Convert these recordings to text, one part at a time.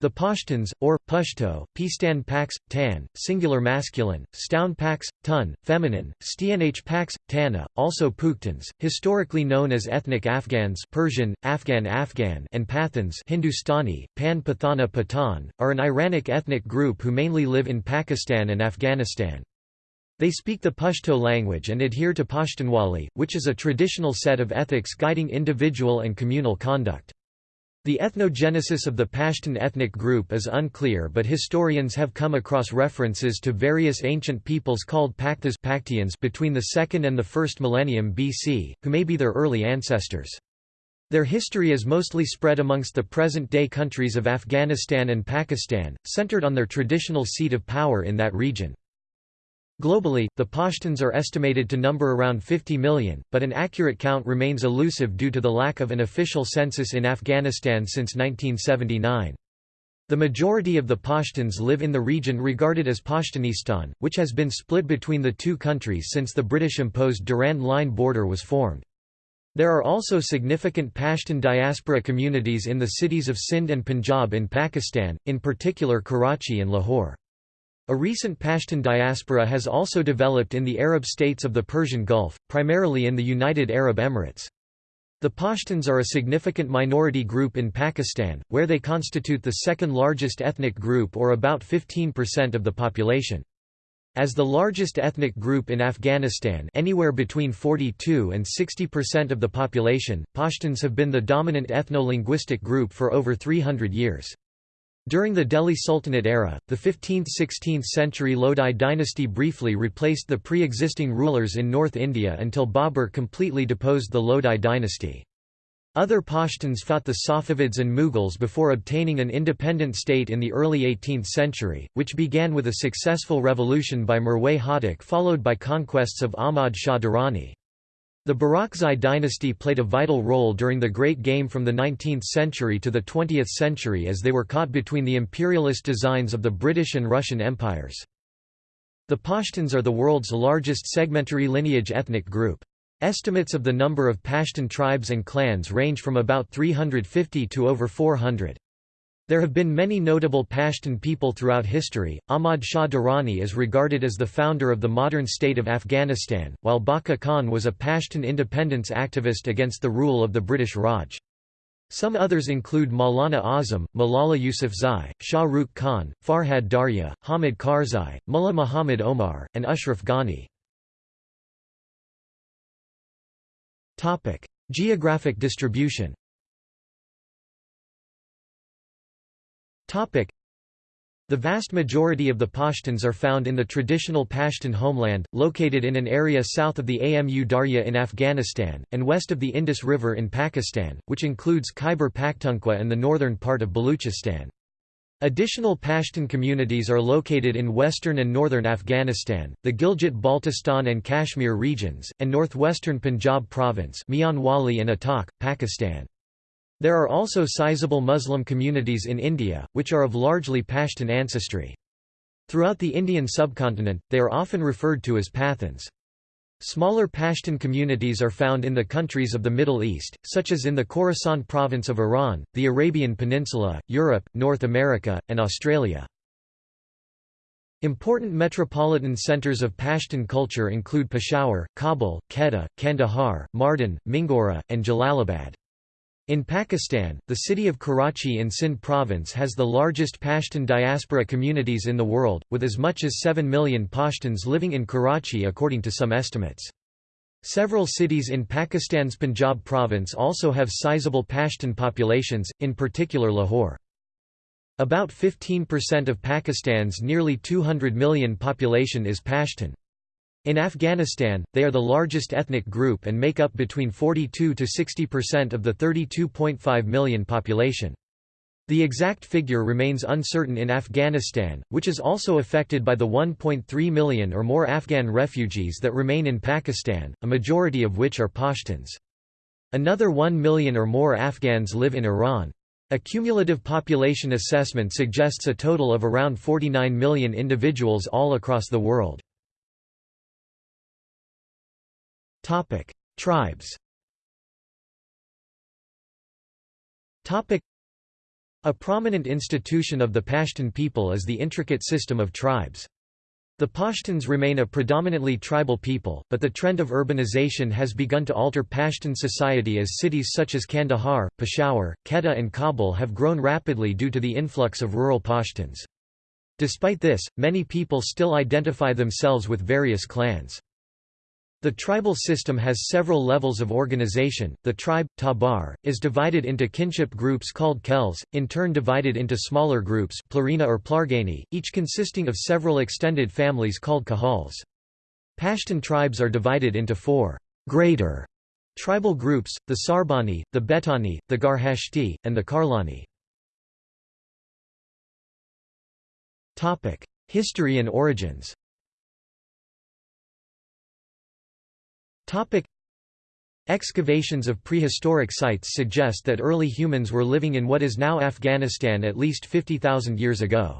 The Pashtuns, or Pushto, Pistan Pax, Tan, singular masculine, Stoun Pax, Tun, feminine, Stnh Pax, Tana, also Pukhtans, historically known as ethnic Afghans Persian, Afghan Afghan and Pathans Hindustani, Pan Pathana Pathan, are an Iranic ethnic group who mainly live in Pakistan and Afghanistan. They speak the Pashto language and adhere to Pashtunwali, which is a traditional set of ethics guiding individual and communal conduct. The ethnogenesis of the Pashtun ethnic group is unclear but historians have come across references to various ancient peoples called Pakthas between the 2nd and the 1st millennium BC, who may be their early ancestors. Their history is mostly spread amongst the present-day countries of Afghanistan and Pakistan, centered on their traditional seat of power in that region. Globally, the Pashtuns are estimated to number around 50 million, but an accurate count remains elusive due to the lack of an official census in Afghanistan since 1979. The majority of the Pashtuns live in the region regarded as Pashtunistan, which has been split between the two countries since the British-imposed Durand Line border was formed. There are also significant Pashtun diaspora communities in the cities of Sindh and Punjab in Pakistan, in particular Karachi and Lahore. A recent Pashtun diaspora has also developed in the Arab states of the Persian Gulf, primarily in the United Arab Emirates. The Pashtuns are a significant minority group in Pakistan, where they constitute the second largest ethnic group or about 15% of the population. As the largest ethnic group in Afghanistan anywhere between 42 and 60% of the population, Pashtuns have been the dominant ethno-linguistic group for over 300 years. During the Delhi Sultanate era, the 15th–16th century Lodi dynasty briefly replaced the pre-existing rulers in North India until Babur completely deposed the Lodi dynasty. Other Pashtuns fought the Safavids and Mughals before obtaining an independent state in the early 18th century, which began with a successful revolution by Mirwais Hotak followed by conquests of Ahmad Shah Durrani. The Barakzai dynasty played a vital role during the Great Game from the 19th century to the 20th century as they were caught between the imperialist designs of the British and Russian empires. The Pashtuns are the world's largest segmentary lineage ethnic group. Estimates of the number of Pashtun tribes and clans range from about 350 to over 400. There have been many notable Pashtun people throughout history. Ahmad Shah Durrani is regarded as the founder of the modern state of Afghanistan, while Bacha Khan was a Pashtun independence activist against the rule of the British Raj. Some others include Maulana Azam, Malala Yousafzai, Shah Rukh Khan, Farhad Darya, Hamid Karzai, Mullah Muhammad Omar, and Ashraf Ghani. Geographic distribution The vast majority of the Pashtuns are found in the traditional Pashtun homeland, located in an area south of the Amu Darya in Afghanistan, and west of the Indus River in Pakistan, which includes Khyber Pakhtunkhwa and the northern part of Baluchistan. Additional Pashtun communities are located in western and northern Afghanistan, the Gilgit-Baltistan and Kashmir regions, and northwestern Punjab province Mianwali and Attock, Pakistan. There are also sizable Muslim communities in India, which are of largely Pashtun ancestry. Throughout the Indian subcontinent, they are often referred to as Pathans. Smaller Pashtun communities are found in the countries of the Middle East, such as in the Khorasan province of Iran, the Arabian Peninsula, Europe, North America, and Australia. Important metropolitan centers of Pashtun culture include Peshawar, Kabul, Quetta, Kandahar, Mardan, Mingora, and Jalalabad. In Pakistan, the city of Karachi in Sindh province has the largest Pashtun diaspora communities in the world, with as much as 7 million Pashtuns living in Karachi according to some estimates. Several cities in Pakistan's Punjab province also have sizable Pashtun populations, in particular Lahore. About 15% of Pakistan's nearly 200 million population is Pashtun. In Afghanistan, they are the largest ethnic group and make up between 42 to 60% of the 32.5 million population. The exact figure remains uncertain in Afghanistan, which is also affected by the 1.3 million or more Afghan refugees that remain in Pakistan, a majority of which are Pashtuns. Another 1 million or more Afghans live in Iran. A cumulative population assessment suggests a total of around 49 million individuals all across the world. Topic: Tribes. Topic: A prominent institution of the Pashtun people is the intricate system of tribes. The Pashtuns remain a predominantly tribal people, but the trend of urbanization has begun to alter Pashtun society as cities such as Kandahar, Peshawar, Quetta and Kabul have grown rapidly due to the influx of rural Pashtuns. Despite this, many people still identify themselves with various clans. The tribal system has several levels of organization. The tribe, tabar, is divided into kinship groups called khels, in turn divided into smaller groups plarina or plargani, each consisting of several extended families called kahals. Pashtun tribes are divided into four greater tribal groups, the Sarbani, the Betani, the Garhashti, and the Karlani. History and origins Topic Excavations of prehistoric sites suggest that early humans were living in what is now Afghanistan at least 50,000 years ago.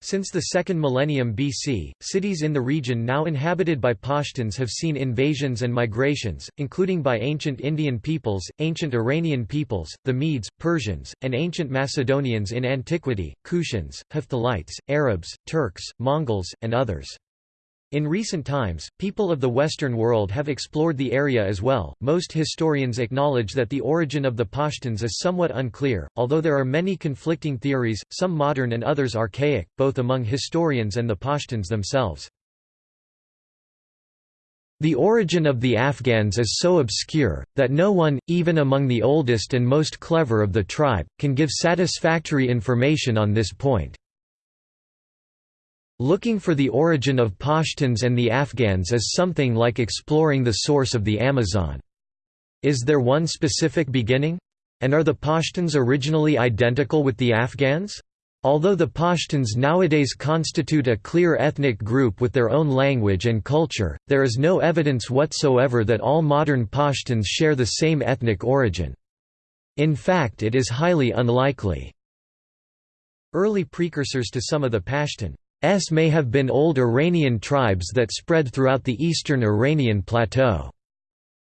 Since the second millennium BC, cities in the region now inhabited by Pashtuns have seen invasions and migrations, including by ancient Indian peoples, ancient Iranian peoples, the Medes, Persians, and ancient Macedonians in antiquity, Kushans, Hephthalites, Arabs, Turks, Mongols, and others. In recent times, people of the Western world have explored the area as well. Most historians acknowledge that the origin of the Pashtuns is somewhat unclear, although there are many conflicting theories, some modern and others archaic, both among historians and the Pashtuns themselves. The origin of the Afghans is so obscure, that no one, even among the oldest and most clever of the tribe, can give satisfactory information on this point. Looking for the origin of Pashtuns and the Afghans is something like exploring the source of the Amazon. Is there one specific beginning? And are the Pashtuns originally identical with the Afghans? Although the Pashtuns nowadays constitute a clear ethnic group with their own language and culture, there is no evidence whatsoever that all modern Pashtuns share the same ethnic origin. In fact it is highly unlikely. Early precursors to some of the Pashtun S may have been old Iranian tribes that spread throughout the eastern Iranian plateau.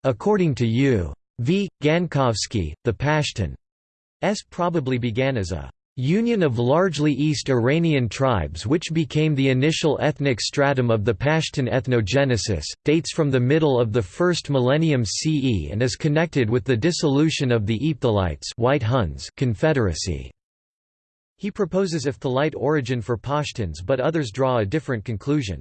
According to U. V. Gankovsky, the Pashtun S probably began as a union of largely East Iranian tribes which became the initial ethnic stratum of the Pashtun ethnogenesis, dates from the middle of the first millennium CE and is connected with the dissolution of the Ephthalites White Huns confederacy. He proposes Ephthalite origin for Pashtuns but others draw a different conclusion.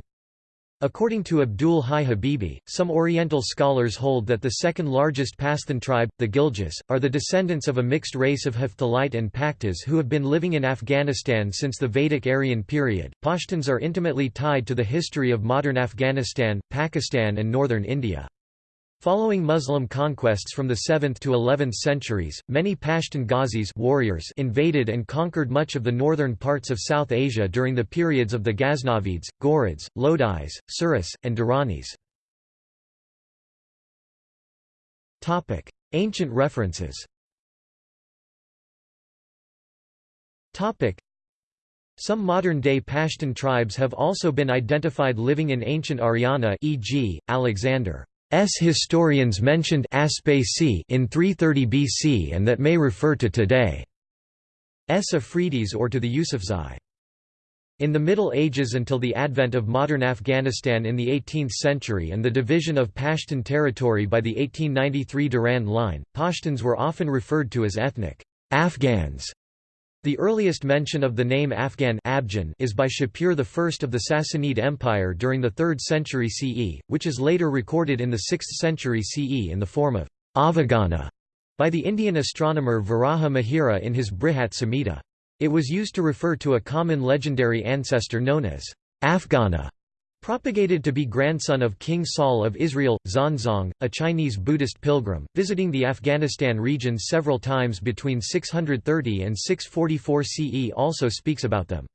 According to Abdul Hai Habibi, some Oriental scholars hold that the second largest Pashtun tribe, the Ghiljis, are the descendants of a mixed race of Hephthalite and Paktas who have been living in Afghanistan since the Vedic Aryan period. Pashtuns are intimately tied to the history of modern Afghanistan, Pakistan, and northern India. Following Muslim conquests from the 7th to 11th centuries, many Pashtun Ghazis warriors invaded and conquered much of the northern parts of South Asia during the periods of the Ghaznavids, Ghurids, Lodis, Suris, and Duranis. Ancient references some modern-day Pashtun tribes have also been identified living in ancient Aryana e.g., Alexander. S historians mentioned Aspaci in 330 BC and that may refer to today. S Afridis or to the Yusufzai. In the Middle Ages until the advent of modern Afghanistan in the 18th century and the division of Pashtun territory by the 1893 Durand Line, Pashtuns were often referred to as ethnic Afghans the earliest mention of the name Afghan Abjan is by Shapur I of the Sassanid Empire during the 3rd century CE, which is later recorded in the 6th century CE in the form of Avagana by the Indian astronomer Varaha Mihira in his Brihat Samhita. It was used to refer to a common legendary ancestor known as Afghana. Propagated to be grandson of King Saul of Israel, Xuanzang, a Chinese Buddhist pilgrim, visiting the Afghanistan region several times between 630 and 644 CE also speaks about them.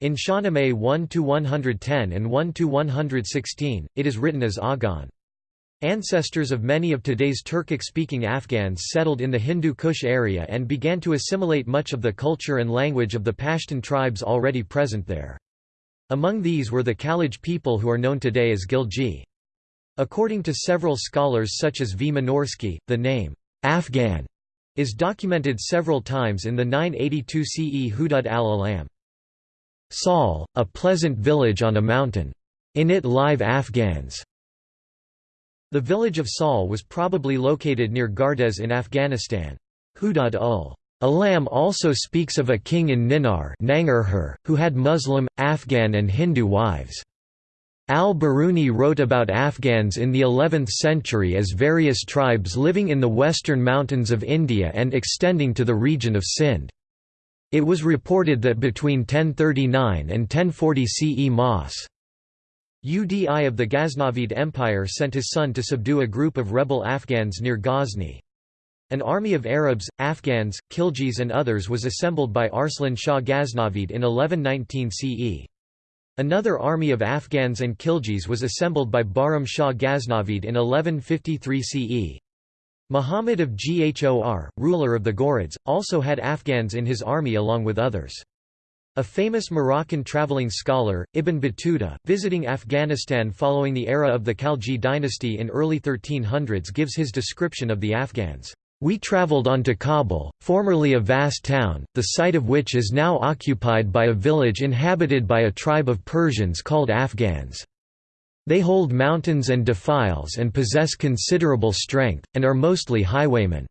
In Shahnameh 1–110 and 1–116, it is written as Agan. Ancestors of many of today's Turkic-speaking Afghans settled in the Hindu Kush area and began to assimilate much of the culture and language of the Pashtun tribes already present there. Among these were the Khalaj people who are known today as Ghilji. According to several scholars such as V. Minorsky, the name, Afghan, is documented several times in the 982 CE Hudud al-Alam. Sal, a pleasant village on a mountain. In it live Afghans. The village of Sal was probably located near Gardez in Afghanistan. Hudud ul Alam also speaks of a king in Ninar who had Muslim, Afghan and Hindu wives. Al-Biruni wrote about Afghans in the 11th century as various tribes living in the western mountains of India and extending to the region of Sindh. It was reported that between 1039 and 1040 CE Mas. Udi of the Ghaznavid Empire sent his son to subdue a group of rebel Afghans near Ghazni. An army of Arabs, Afghans, Khiljis and others was assembled by Arslan Shah Ghaznavid in 1119 CE. Another army of Afghans and Khiljis was assembled by Bahram Shah Ghaznavid in 1153 CE. Muhammad of Ghor, ruler of the Ghurids, also had Afghans in his army along with others. A famous Moroccan traveling scholar, Ibn Battuta, visiting Afghanistan following the era of the Khalji dynasty in early 1300s gives his description of the Afghans. We travelled on to Kabul, formerly a vast town, the site of which is now occupied by a village inhabited by a tribe of Persians called Afghans. They hold mountains and defiles and possess considerable strength, and are mostly highwaymen.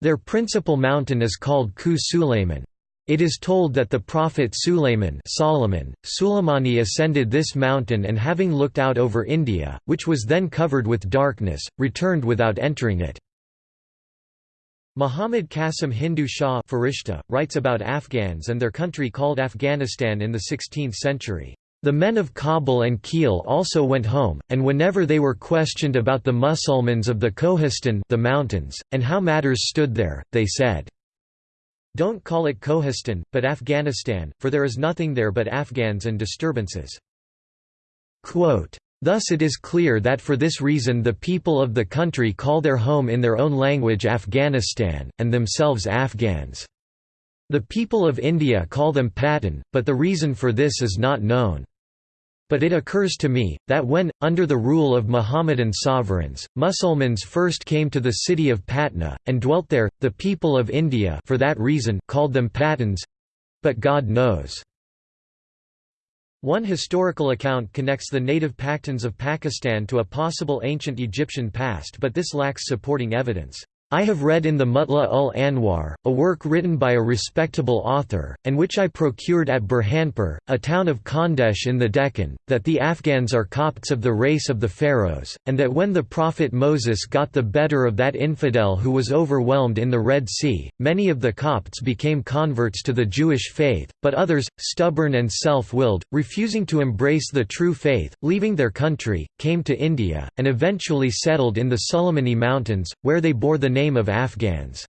Their principal mountain is called Ku Sulayman. It is told that the prophet Sulayman Solomon, Suleimani ascended this mountain and having looked out over India, which was then covered with darkness, returned without entering it. Muhammad Qasim Hindu Shah Farishta, writes about Afghans and their country called Afghanistan in the 16th century. The men of Kabul and Kil also went home, and whenever they were questioned about the Musulmans of the Kohistan the mountains, and how matters stood there, they said, Don't call it Kohistan, but Afghanistan, for there is nothing there but Afghans and disturbances. Quote, Thus it is clear that for this reason the people of the country call their home in their own language Afghanistan, and themselves Afghans. The people of India call them Patan, but the reason for this is not known. But it occurs to me, that when, under the rule of Mohammedan sovereigns, Musulmans first came to the city of Patna, and dwelt there, the people of India for that reason called them Patans—but God knows. One historical account connects the native Paktans of Pakistan to a possible ancient Egyptian past but this lacks supporting evidence. I have read in the Mutla ul Anwar, a work written by a respectable author, and which I procured at Burhanpur, a town of Khandesh in the Deccan, that the Afghans are Copts of the race of the Pharaohs, and that when the prophet Moses got the better of that infidel who was overwhelmed in the Red Sea, many of the Copts became converts to the Jewish faith, but others, stubborn and self-willed, refusing to embrace the true faith, leaving their country, came to India, and eventually settled in the Sulamani Mountains, where they bore the name of Afghans.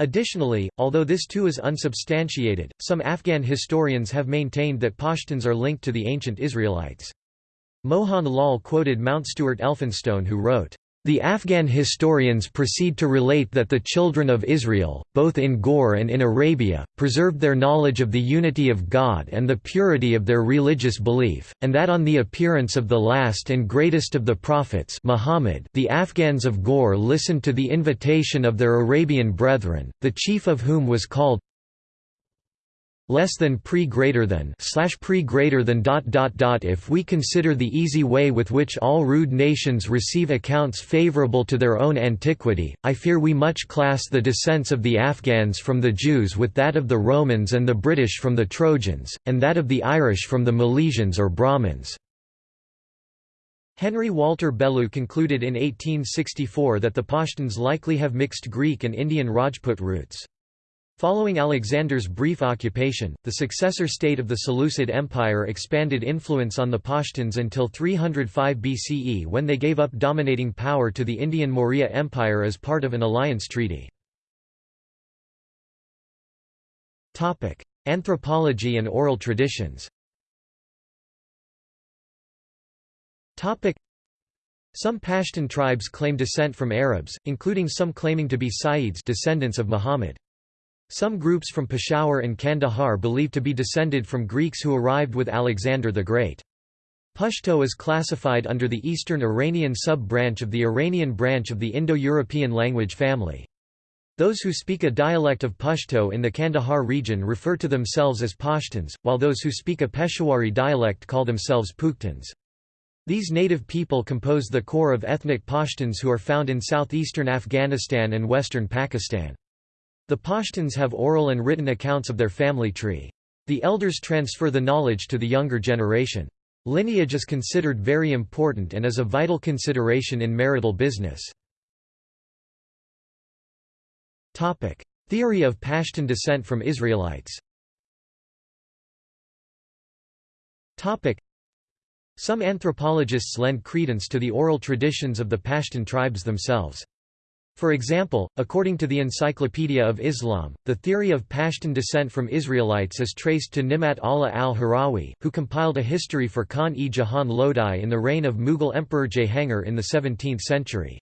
Additionally, although this too is unsubstantiated, some Afghan historians have maintained that Pashtuns are linked to the ancient Israelites. Mohan Lal quoted Mount Stuart Elphinstone who wrote, the Afghan historians proceed to relate that the children of Israel, both in Ghor and in Arabia, preserved their knowledge of the unity of God and the purity of their religious belief, and that on the appearance of the last and greatest of the prophets Muhammad, the Afghans of Ghor listened to the invitation of their Arabian brethren, the chief of whom was called less than pre greater than slash pre greater than dot dot dot if we consider the easy way with which all rude nations receive accounts favorable to their own antiquity i fear we much class the descents of the afghans from the jews with that of the romans and the british from the trojans and that of the irish from the milesians or brahmins Henry Walter Bellew concluded in 1864 that the Pashtuns likely have mixed Greek and Indian Rajput roots. Following Alexander's brief occupation, the successor state of the Seleucid Empire expanded influence on the Pashtuns until 305 BCE when they gave up dominating power to the Indian Maurya Empire as part of an alliance treaty. Anthropology and oral traditions some Pashtun tribes claim descent from Arabs, including some claiming to be Sayyids descendants of Muhammad. Some groups from Peshawar and Kandahar believe to be descended from Greeks who arrived with Alexander the Great. Pashto is classified under the Eastern Iranian sub-branch of the Iranian branch of the Indo-European language family. Those who speak a dialect of Pashto in the Kandahar region refer to themselves as Pashtuns, while those who speak a Peshawari dialect call themselves Pukhtuns. These native people compose the core of ethnic Pashtuns who are found in southeastern Afghanistan and western Pakistan. The Pashtuns have oral and written accounts of their family tree. The elders transfer the knowledge to the younger generation. Lineage is considered very important and is a vital consideration in marital business. Theory of Pashtun descent from Israelites Some anthropologists lend credence to the oral traditions of the Pashtun tribes themselves. For example, according to the Encyclopedia of Islam, the theory of Pashtun descent from Israelites is traced to Nimat Allah al-Harawi, who compiled a history for Khan-e-Jahan Lodi in the reign of Mughal Emperor Jahangir in the 17th century.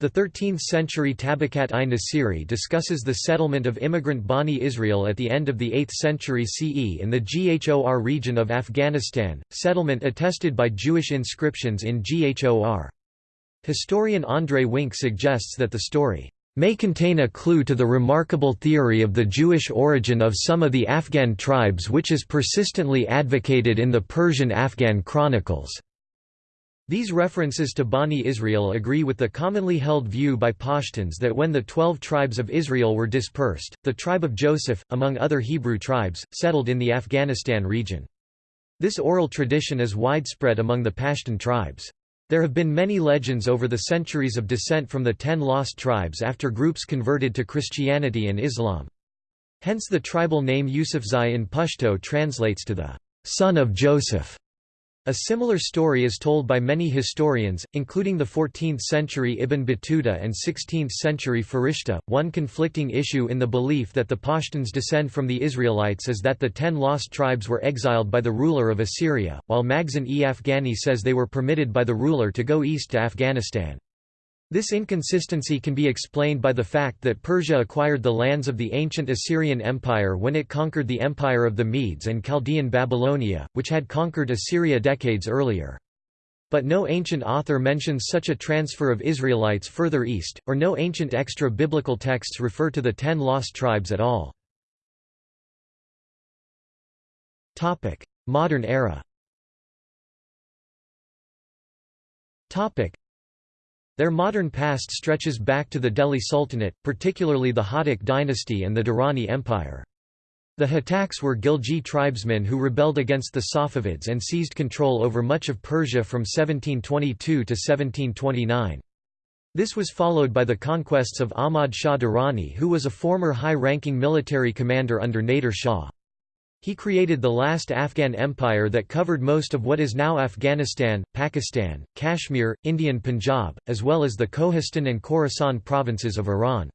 The 13th-century Tabakat-i-Nasiri discusses the settlement of immigrant Bani Israel at the end of the 8th century CE in the Ghor region of Afghanistan, settlement attested by Jewish inscriptions in Ghor. Historian André Wink suggests that the story may contain a clue to the remarkable theory of the Jewish origin of some of the Afghan tribes which is persistently advocated in the Persian Afghan chronicles. These references to Bani Israel agree with the commonly held view by Pashtuns that when the twelve tribes of Israel were dispersed, the tribe of Joseph, among other Hebrew tribes, settled in the Afghanistan region. This oral tradition is widespread among the Pashtun tribes. There have been many legends over the centuries of descent from the ten lost tribes after groups converted to Christianity and Islam. Hence the tribal name Yusufzai in Pashto translates to the son of Joseph. A similar story is told by many historians, including the 14th-century Ibn Battuta and 16th-century Farishta. One conflicting issue in the belief that the Pashtuns descend from the Israelites is that the ten lost tribes were exiled by the ruler of Assyria, while Makhzan-e-Afghani says they were permitted by the ruler to go east to Afghanistan. This inconsistency can be explained by the fact that Persia acquired the lands of the ancient Assyrian Empire when it conquered the empire of the Medes and Chaldean Babylonia, which had conquered Assyria decades earlier. But no ancient author mentions such a transfer of Israelites further east, or no ancient extra-biblical texts refer to the ten lost tribes at all. Modern era their modern past stretches back to the Delhi Sultanate, particularly the Hotak dynasty and the Durrani Empire. The Hotaks were Ghilji tribesmen who rebelled against the Safavids and seized control over much of Persia from 1722 to 1729. This was followed by the conquests of Ahmad Shah Durrani who was a former high-ranking military commander under Nader Shah. He created the last Afghan empire that covered most of what is now Afghanistan, Pakistan, Kashmir, Indian Punjab, as well as the Kohistan and Khorasan provinces of Iran.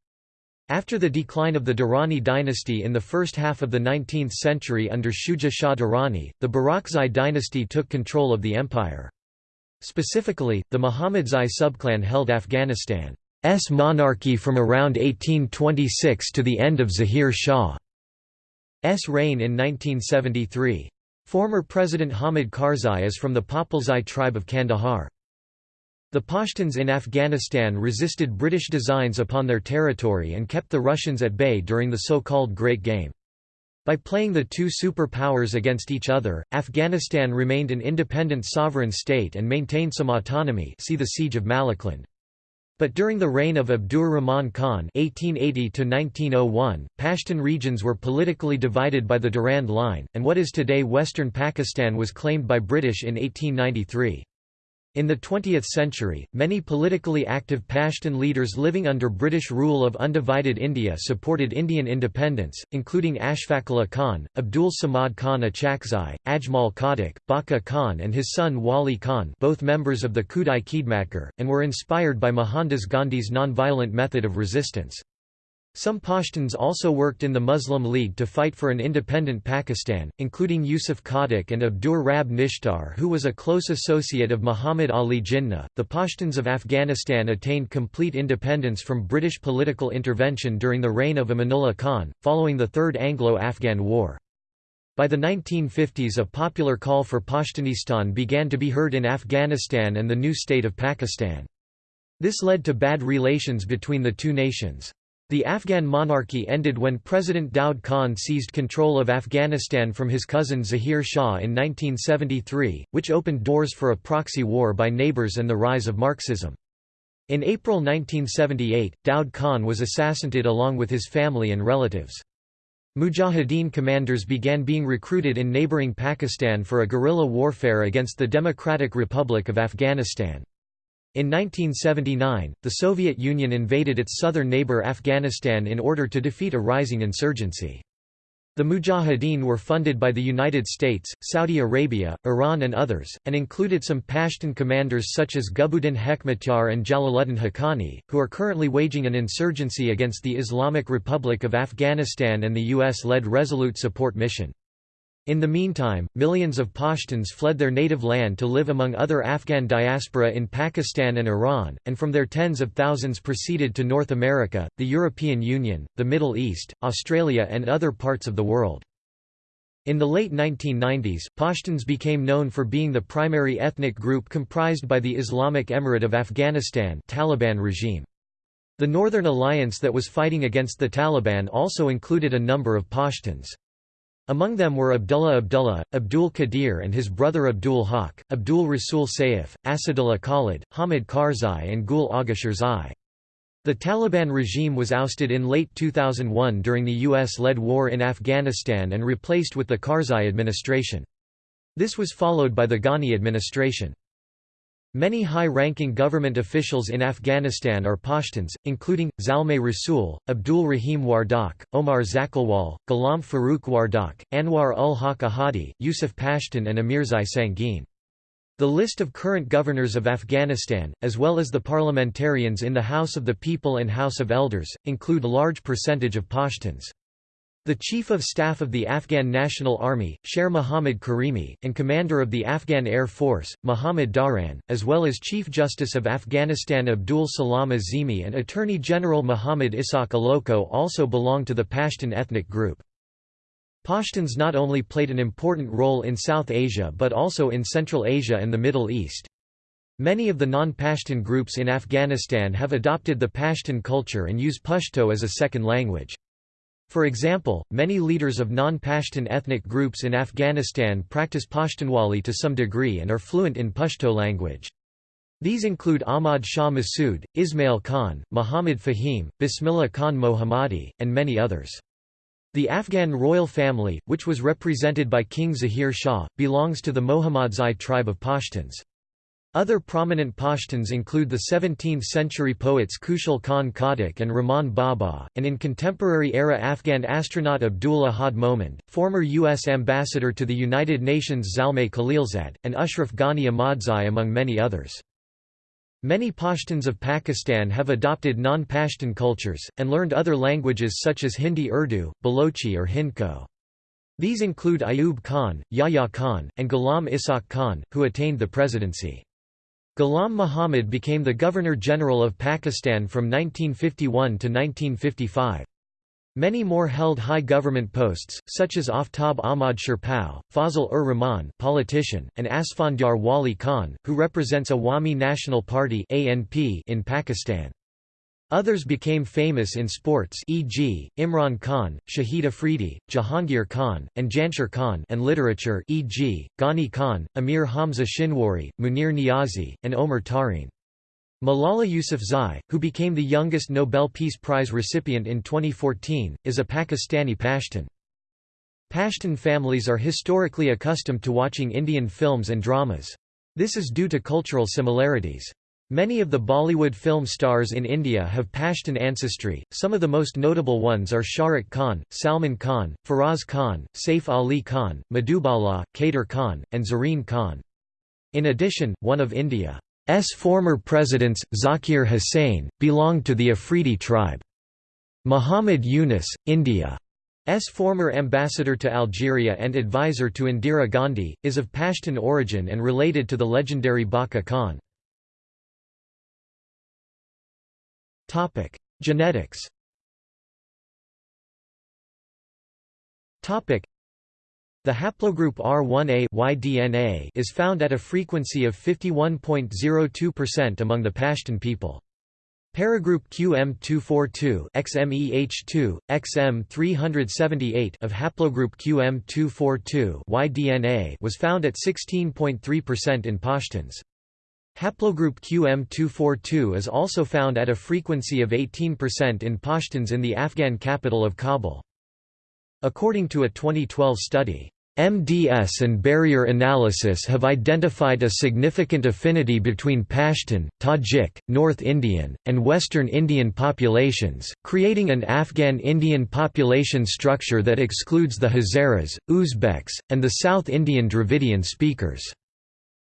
After the decline of the Durrani dynasty in the first half of the 19th century under Shuja Shah Durrani, the Barakzai dynasty took control of the empire. Specifically, the Muhammadzai subclan held Afghanistan's monarchy from around 1826 to the end of Zahir Shah. S reign in 1973. Former President Hamid Karzai is from the Popalzai tribe of Kandahar. The Pashtuns in Afghanistan resisted British designs upon their territory and kept the Russians at bay during the so-called Great Game. By playing the two superpowers against each other, Afghanistan remained an independent sovereign state and maintained some autonomy see the Siege of Malakand. But during the reign of Abdur Rahman Khan (1880–1901), Pashtun regions were politically divided by the Durand Line, and what is today western Pakistan was claimed by British in 1893. In the 20th century, many politically active Pashtun leaders living under British rule of undivided India supported Indian independence, including Ashfaqullah Khan, Abdul Samad Khan Achakzai, Ajmal Khattak, Bacha Khan and his son Wali Khan both members of the Khudai Khidmatgar, and were inspired by Mohandas Gandhi's non-violent method of resistance. Some Pashtuns also worked in the Muslim League to fight for an independent Pakistan, including Yusuf Khattak and Abdur Rab Nishtar, who was a close associate of Muhammad Ali Jinnah. The Pashtuns of Afghanistan attained complete independence from British political intervention during the reign of Amanullah Khan, following the Third Anglo Afghan War. By the 1950s a popular call for Pashtunistan began to be heard in Afghanistan and the new state of Pakistan. This led to bad relations between the two nations. The Afghan monarchy ended when President Daud Khan seized control of Afghanistan from his cousin Zahir Shah in 1973, which opened doors for a proxy war by neighbors and the rise of Marxism. In April 1978, Daud Khan was assassinated along with his family and relatives. Mujahideen commanders began being recruited in neighboring Pakistan for a guerrilla warfare against the Democratic Republic of Afghanistan. In 1979, the Soviet Union invaded its southern neighbor Afghanistan in order to defeat a rising insurgency. The Mujahideen were funded by the United States, Saudi Arabia, Iran and others, and included some Pashtun commanders such as Gulbuddin Hekmatyar and Jalaluddin Haqqani, who are currently waging an insurgency against the Islamic Republic of Afghanistan and the U.S.-led Resolute Support Mission. In the meantime, millions of Pashtuns fled their native land to live among other Afghan diaspora in Pakistan and Iran, and from there tens of thousands proceeded to North America, the European Union, the Middle East, Australia and other parts of the world. In the late 1990s, Pashtuns became known for being the primary ethnic group comprised by the Islamic Emirate of Afghanistan Taliban regime. The Northern Alliance that was fighting against the Taliban also included a number of Pashtuns. Among them were Abdullah Abdullah, Abdul Qadir and his brother Abdul Haq, Abdul Rasul Saif, Asadullah Khalid, Hamid Karzai and Gul Agha Shirzai. The Taliban regime was ousted in late 2001 during the US-led war in Afghanistan and replaced with the Karzai administration. This was followed by the Ghani administration. Many high-ranking government officials in Afghanistan are Pashtuns, including, Zalmay Rasool, Abdul Rahim Wardak, Omar Zakhilwal, Ghulam Farooq Wardak, Anwar ul Haq Ahadi, Yusuf Pashtun and Amirzai Sangin. The list of current governors of Afghanistan, as well as the parliamentarians in the House of the People and House of Elders, include a large percentage of Pashtuns. The Chief of Staff of the Afghan National Army, Sher Mohammad Karimi, and Commander of the Afghan Air Force, Mohammad Dawran, as well as Chief Justice of Afghanistan Abdul Salam Azimi and Attorney General Muhammad Ishaq Aloko also belong to the Pashtun ethnic group. Pashtuns not only played an important role in South Asia but also in Central Asia and the Middle East. Many of the non-Pashtun groups in Afghanistan have adopted the Pashtun culture and use Pashto as a second language. For example, many leaders of non-Pashtun ethnic groups in Afghanistan practice Pashtunwali to some degree and are fluent in Pashto language. These include Ahmad Shah Massoud, Ismail Khan, Muhammad Fahim, Bismillah Khan Mohammadi, and many others. The Afghan royal family, which was represented by King Zahir Shah, belongs to the Mohammadzai tribe of Pashtuns. Other prominent Pashtuns include the 17th-century poets Khushal Khan Khattak and Rahman Baba, and in contemporary-era Afghan astronaut Abdul Ahad Momand, former U.S. ambassador to the United Nations Zalmay Khalilzad, and Ashraf Ghani Ahmadzai among many others. Many Pashtuns of Pakistan have adopted non-Pashtun cultures, and learned other languages such as Hindi Urdu, Balochi or Hindko. These include Ayub Khan, Yahya Khan, and Ghulam Ishaq Khan, who attained the presidency. Ghulam Muhammad became the Governor-General of Pakistan from 1951 to 1955. Many more held high government posts, such as Aftab Ahmad Sherpao, Fazl-ur-Rahman politician, and Asfandyar Wali Khan, who represents Awami National Party in Pakistan. Others became famous in sports e.g., Imran Khan, Shahid Afridi, Jahangir Khan, and Jansher Khan and literature e.g., Ghani Khan, Amir Hamza Shinwari, Munir Niazi, and Omar Tareen. Malala Yousafzai, who became the youngest Nobel Peace Prize recipient in 2014, is a Pakistani Pashtun. Pashtun families are historically accustomed to watching Indian films and dramas. This is due to cultural similarities. Many of the Bollywood film stars in India have Pashtun ancestry, some of the most notable ones are Shahrukh Khan, Salman Khan, Faraz Khan, Saif Ali Khan, Madhubala, Kader Khan, and Zareen Khan. In addition, one of India's former presidents, Zakir Hussain, belonged to the Afridi tribe. Muhammad Yunus, India's former ambassador to Algeria and advisor to Indira Gandhi, is of Pashtun origin and related to the legendary Bacha Khan. Topic: Genetics. Topic: The haplogroup R1a Y-DNA is found at a frequency of 51.02% among the Pashtun people. Paragroup QM242 XMEH2, XM378 of haplogroup QM242 Y-DNA was found at 16.3% in Pashtuns. Haplogroup QM242 is also found at a frequency of 18% in Pashtuns in the Afghan capital of Kabul. According to a 2012 study, MDS and barrier analysis have identified a significant affinity between Pashtun, Tajik, North Indian, and Western Indian populations, creating an Afghan Indian population structure that excludes the Hazaras, Uzbeks, and the South Indian Dravidian speakers.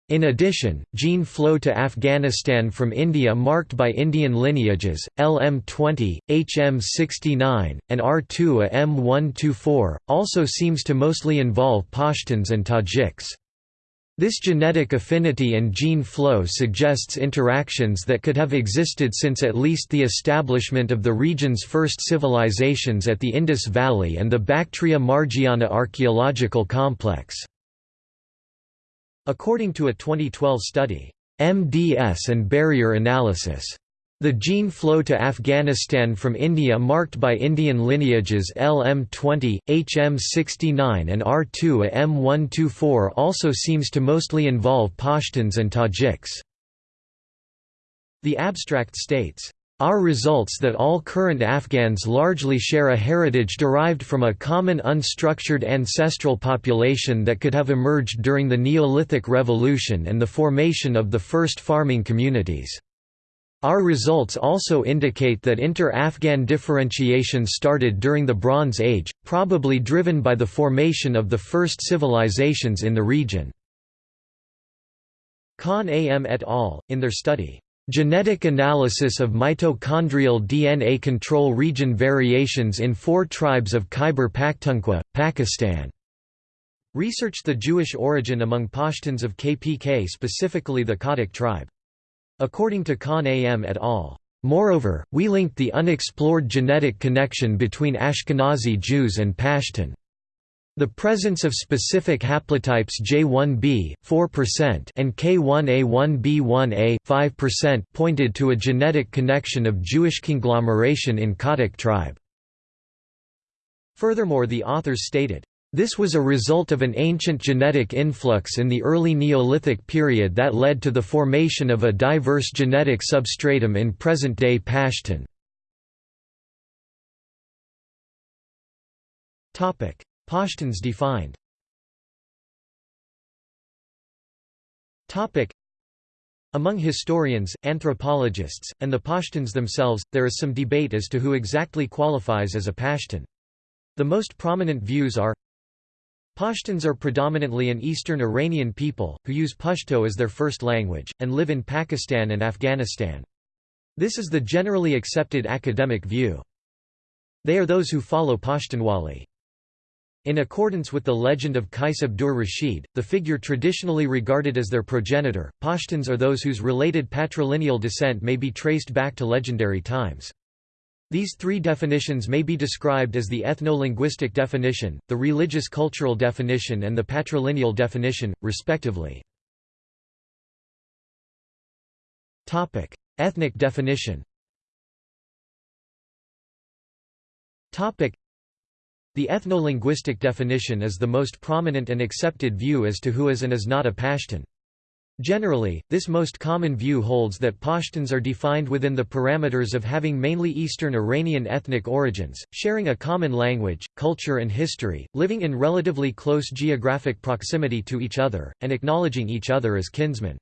In addition, gene flow to Afghanistan from India marked by Indian lineages, LM20, HM69, and R2A M124, also seems to mostly involve Pashtuns and Tajiks. This genetic affinity and gene flow suggests interactions that could have existed since at least the establishment of the region's first civilizations at the Indus Valley and the Bactria Margiana archaeological complex. According to a 2012 study, MDS and barrier analysis. The gene flow to Afghanistan from India marked by Indian lineages LM20, HM69 and R2A M124 also seems to mostly involve Pashtuns and Tajiks. The abstract states, our results that all current Afghans largely share a heritage derived from a common unstructured ancestral population that could have emerged during the Neolithic Revolution and the formation of the first farming communities. Our results also indicate that inter-Afghan differentiation started during the Bronze Age, probably driven by the formation of the first civilizations in the region. Khan A.M. et al., in their study, Genetic analysis of mitochondrial DNA control region variations in four tribes of Khyber Pakhtunkhwa, Pakistan. Researched the Jewish origin among Pashtuns of KPK specifically the Khattak tribe. According to Khan A.M. et al. Moreover, we linked the unexplored genetic connection between Ashkenazi Jews and Pashtun. The presence of specific haplotypes J1b 4% and K1A1b1A 5% pointed to a genetic connection of Jewish conglomeration in Khattak tribe. Furthermore the authors stated, this was a result of an ancient genetic influx in the early Neolithic period that led to the formation of a diverse genetic substratum in present-day Pashtun. Pashtuns defined Among historians, anthropologists, and the Pashtuns themselves, there is some debate as to who exactly qualifies as a Pashtun. The most prominent views are Pashtuns are predominantly an Eastern Iranian people, who use Pashto as their first language, and live in Pakistan and Afghanistan. This is the generally accepted academic view. They are those who follow Pashtunwali. In accordance with the legend of Qais Abdur Rashid, the figure traditionally regarded as their progenitor, Pashtuns are those whose related patrilineal descent may be traced back to legendary times. These three definitions may be described as the ethno-linguistic definition, the religious-cultural definition and the patrilineal definition, respectively. Ethnic definition the ethno-linguistic definition is the most prominent and accepted view as to who is and is not a Pashtun. Generally, this most common view holds that Pashtuns are defined within the parameters of having mainly Eastern Iranian ethnic origins, sharing a common language, culture and history, living in relatively close geographic proximity to each other, and acknowledging each other as kinsmen.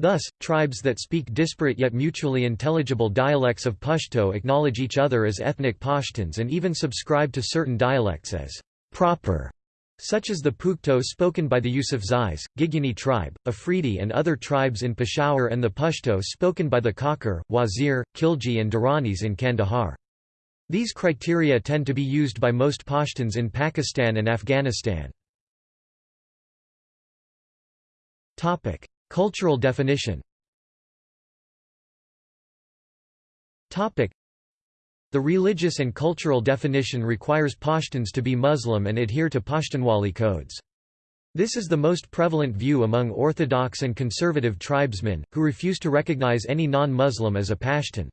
Thus, tribes that speak disparate yet mutually intelligible dialects of Pashto acknowledge each other as ethnic Pashtuns and even subscribe to certain dialects as proper, such as the Pukhto spoken by the Yusufzais, Gigyani tribe, Afridi and other tribes in Peshawar and the Pashto spoken by the Kakar, Wazir, Khilji and Duranis in Kandahar. These criteria tend to be used by most Pashtuns in Pakistan and Afghanistan. Cultural definition The religious and cultural definition requires Pashtuns to be Muslim and adhere to Pashtunwali codes. This is the most prevalent view among Orthodox and conservative tribesmen, who refuse to recognize any non-Muslim as a Pashtun.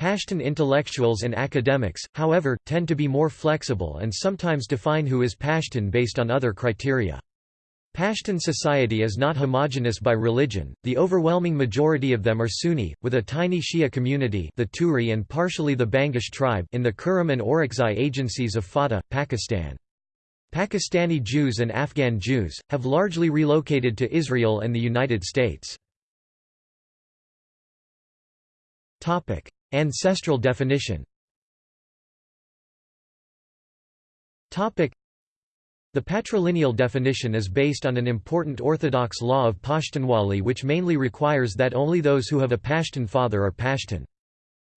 Pashtun intellectuals and academics, however, tend to be more flexible and sometimes define who is Pashtun based on other criteria. Pashtun society is not homogeneous by religion, the overwhelming majority of them are Sunni, with a tiny Shia community the Turi and partially the Bangash tribe in the Kurram and Orakzai agencies of FATA, Pakistan. Pakistani Jews and Afghan Jews, have largely relocated to Israel and the United States. Ancestral definition the patrilineal definition is based on an important Orthodox law of Pashtunwali which mainly requires that only those who have a Pashtun father are Pashtun.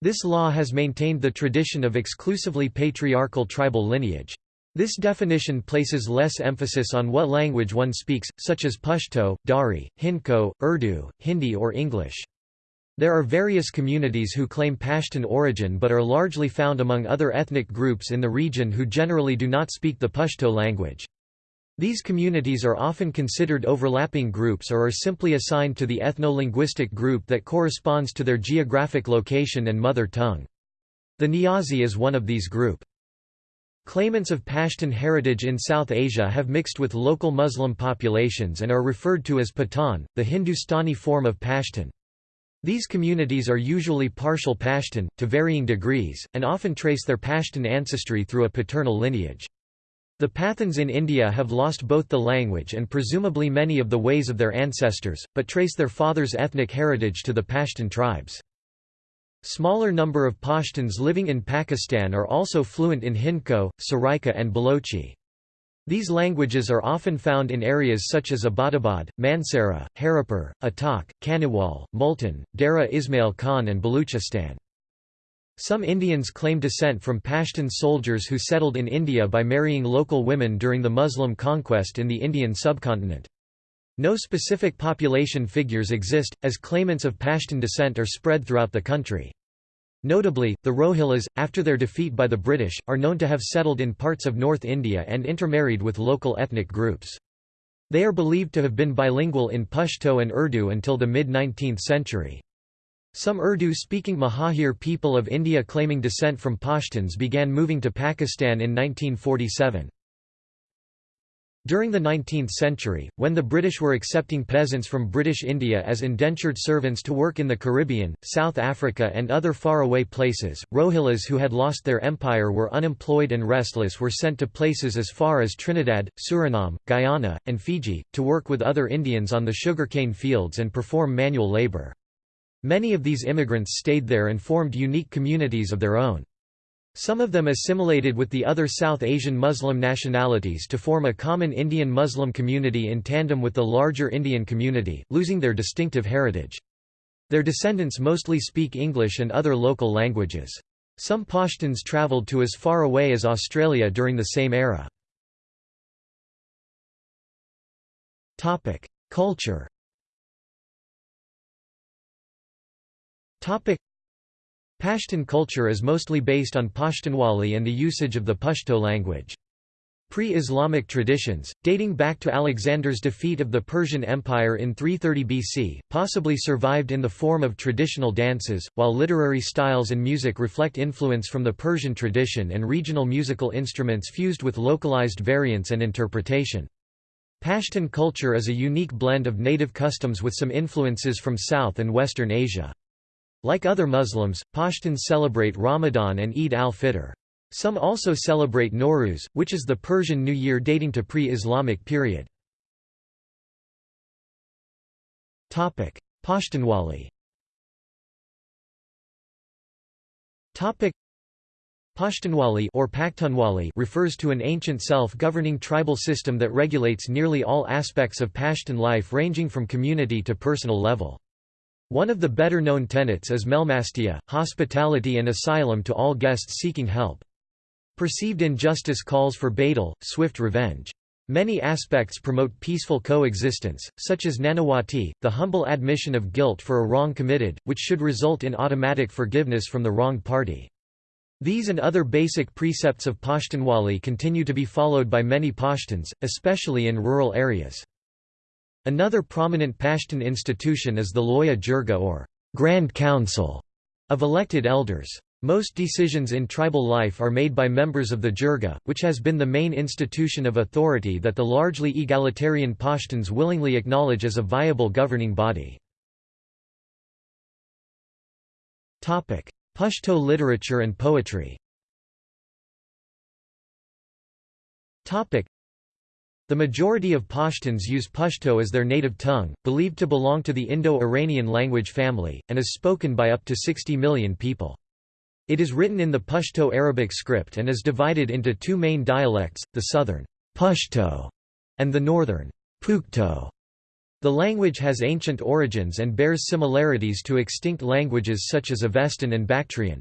This law has maintained the tradition of exclusively patriarchal tribal lineage. This definition places less emphasis on what language one speaks, such as Pashto, Dari, Hindko, Urdu, Hindi or English. There are various communities who claim Pashtun origin but are largely found among other ethnic groups in the region who generally do not speak the Pashto language. These communities are often considered overlapping groups or are simply assigned to the ethno-linguistic group that corresponds to their geographic location and mother tongue. The Niazi is one of these group. Claimants of Pashtun heritage in South Asia have mixed with local Muslim populations and are referred to as Pathan, the Hindustani form of Pashtun. These communities are usually partial Pashtun, to varying degrees, and often trace their Pashtun ancestry through a paternal lineage. The Pathans in India have lost both the language and presumably many of the ways of their ancestors, but trace their father's ethnic heritage to the Pashtun tribes. Smaller number of Pashtuns living in Pakistan are also fluent in Hindko, Saraiki and Balochi. These languages are often found in areas such as Abbottabad, Mansehra, Haripur, Attock, Khanewal, Multan, Dera Ismail Khan and Baluchistan. Some Indians claim descent from Pashtun soldiers who settled in India by marrying local women during the Muslim conquest in the Indian subcontinent. No specific population figures exist, as claimants of Pashtun descent are spread throughout the country. Notably, the Rohillas, after their defeat by the British, are known to have settled in parts of North India and intermarried with local ethnic groups. They are believed to have been bilingual in Pashto and Urdu until the mid-19th century. Some Urdu-speaking Muhajir people of India claiming descent from Pashtuns began moving to Pakistan in 1947. During the 19th century, when the British were accepting peasants from British India as indentured servants to work in the Caribbean, South Africa and other faraway places, Rohillas who had lost their empire were unemployed and restless were sent to places as far as Trinidad, Suriname, Guyana, and Fiji, to work with other Indians on the sugarcane fields and perform manual labour. Many of these immigrants stayed there and formed unique communities of their own. Some of them assimilated with the other South Asian Muslim nationalities to form a common Indian Muslim community in tandem with the larger Indian community, losing their distinctive heritage. Their descendants mostly speak English and other local languages. Some Pashtuns travelled to as far away as Australia during the same era. Culture Pashtun culture is mostly based on Pashtunwali and the usage of the Pashto language. Pre-Islamic traditions, dating back to Alexander's defeat of the Persian Empire in 330 BC, possibly survived in the form of traditional dances, while literary styles and music reflect influence from the Persian tradition and regional musical instruments fused with localized variants and interpretation. Pashtun culture is a unique blend of native customs with some influences from South and Western Asia. Like other Muslims, Pashtuns celebrate Ramadan and Eid al-Fitr. Some also celebrate Nowruz, which is the Persian New Year dating to pre-Islamic period. Pashtunwali Pashtunwali or Pakhtunwali refers to an ancient self-governing tribal system that regulates nearly all aspects of Pashtun life ranging from community to personal level. One of the better-known tenets is Melmastia, hospitality and asylum to all guests seeking help. Perceived injustice calls for badal, swift revenge. Many aspects promote peaceful coexistence, such as Nanawati, the humble admission of guilt for a wrong committed, which should result in automatic forgiveness from the wronged party. These and other basic precepts of Pashtunwali continue to be followed by many Pashtuns, especially in rural areas. Another prominent Pashtun institution is the Loya Jirga or Grand Council of elected elders. Most decisions in tribal life are made by members of the Jirga, which has been the main institution of authority that the largely egalitarian Pashtuns willingly acknowledge as a viable governing body. Pashto literature and poetry the majority of Pashtuns use Pashto as their native tongue, believed to belong to the Indo-Iranian language family, and is spoken by up to 60 million people. It is written in the Pashto Arabic script and is divided into two main dialects, the southern Pashto and the northern Pukhto. The language has ancient origins and bears similarities to extinct languages such as Avestan and Bactrian.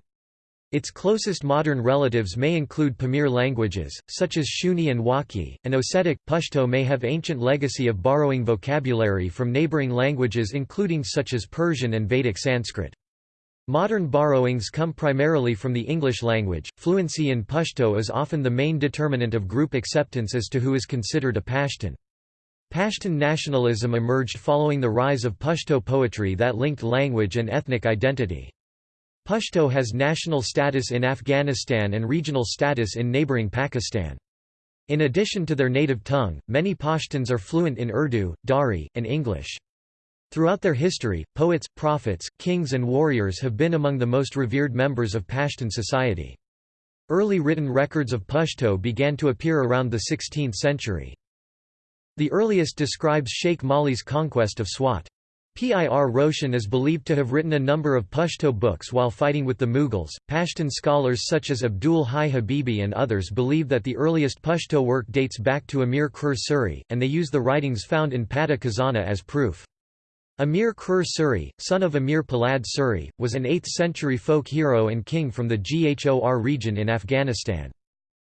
Its closest modern relatives may include Pamir languages, such as Shughni and Wakhi, and Ossetic. Pashto may have ancient legacy of borrowing vocabulary from neighboring languages including such as Persian and Vedic Sanskrit. Modern borrowings come primarily from the English language. Fluency in Pashto is often the main determinant of group acceptance as to who is considered a Pashtun. Pashtun nationalism emerged following the rise of Pashto poetry that linked language and ethnic identity. Pashto has national status in Afghanistan and regional status in neighboring Pakistan. In addition to their native tongue, many Pashtuns are fluent in Urdu, Dari, and English. Throughout their history, poets, prophets, kings and warriors have been among the most revered members of Pashtun society. Early written records of Pashto began to appear around the 16th century. The earliest describes Sheikh Mali's conquest of Swat. Pir Roshan is believed to have written a number of Pashto books while fighting with the Mughals. Pashtun scholars such as Abdul Hai Habibi and others believe that the earliest Pashto work dates back to Amir Kror Suri, and they use the writings found in Pata Khazana as proof. Amir Kror Suri, son of Amir Polad Suri, was an 8th-century folk hero and king from the Ghor region in Afghanistan.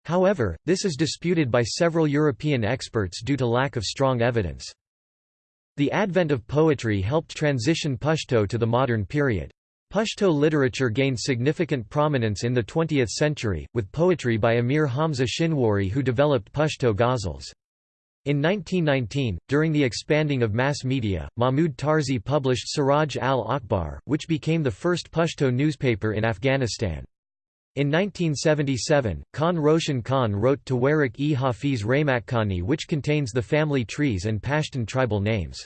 However, this is disputed by several European experts due to lack of strong evidence. The advent of poetry helped transition Pashto to the modern period. Pashto literature gained significant prominence in the 20th century, with poetry by Amir Hamza Shinwari who developed Pashto ghazals. In 1919, during the expanding of mass media, Mahmud Tarzi published Siraj al-Akhbar, which became the first Pashto newspaper in Afghanistan. In 1977, Khan Roshan Khan wrote Tawarik-e Hafiz Rahmatkani which contains the family trees and Pashtun tribal names.